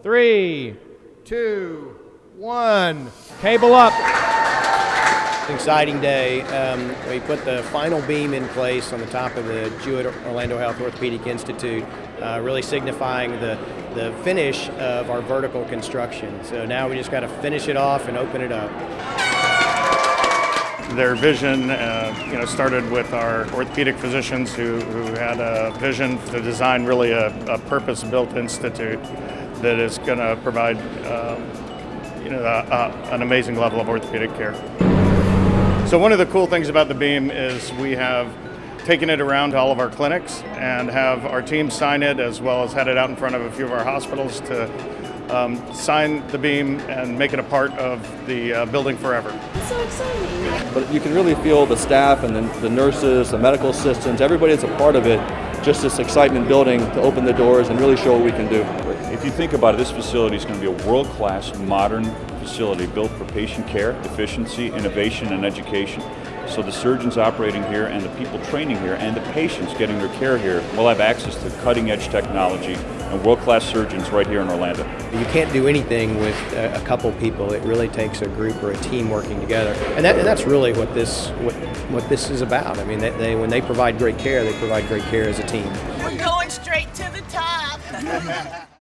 Three, two, one. Cable up. Exciting day. Um, we put the final beam in place on the top of the Jewett Orlando Health Orthopedic Institute, uh, really signifying the, the finish of our vertical construction. So now we just got to finish it off and open it up. Their vision, uh, you know, started with our orthopedic physicians who, who had a vision to design really a, a purpose-built institute that is going to provide, um, you know, an amazing level of orthopedic care. So one of the cool things about the beam is we have taken it around to all of our clinics and have our team sign it as well as had it out in front of a few of our hospitals to um, sign the beam and make it a part of the uh, building forever. so exciting. But you can really feel the staff and the, the nurses, the medical assistants, everybody that's a part of it, just this excitement building to open the doors and really show what we can do. If you think about it, this facility is going to be a world-class, modern facility built for patient care, efficiency, innovation, and education. So the surgeons operating here and the people training here and the patients getting their care here will have access to cutting-edge technology and world-class surgeons right here in Orlando. You can't do anything with a, a, couple people. It really takes a group or a team working together, and, that, and that's really what this what what this is about. I mean, they, they, when they provide great care, they provide great care as a team. We're going straight to the top.